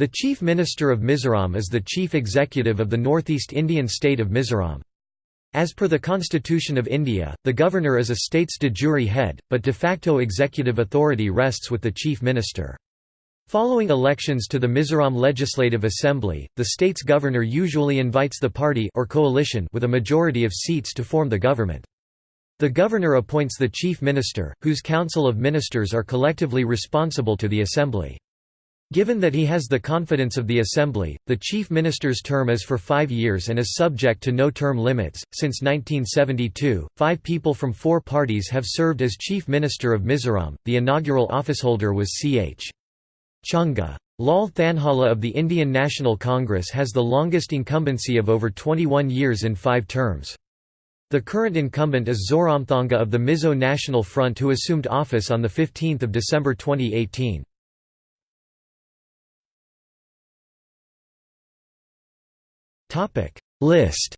The Chief Minister of Mizoram is the chief executive of the Northeast Indian state of Mizoram. As per the Constitution of India, the Governor is a state's de jure head, but de facto executive authority rests with the Chief Minister. Following elections to the Mizoram Legislative Assembly, the state's governor usually invites the party or coalition with a majority of seats to form the government. The governor appoints the chief minister, whose council of ministers are collectively responsible to the assembly. Given that he has the confidence of the Assembly, the Chief Minister's term is for five years and is subject to no term limits. Since 1972, five people from four parties have served as Chief Minister of Mizoram. The inaugural officeholder was C.H. Chhunga. Lal Thanhawla of the Indian National Congress has the longest incumbency of over 21 years in five terms. The current incumbent is Zoramthanga of the Mizo National Front who assumed office on 15 December 2018. Topic. List.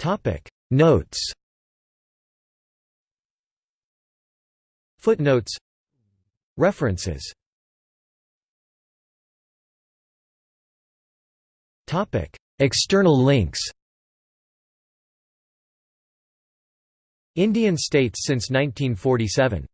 Topic. Notes. Footnotes. References. Topic. External links. Indian states since 1947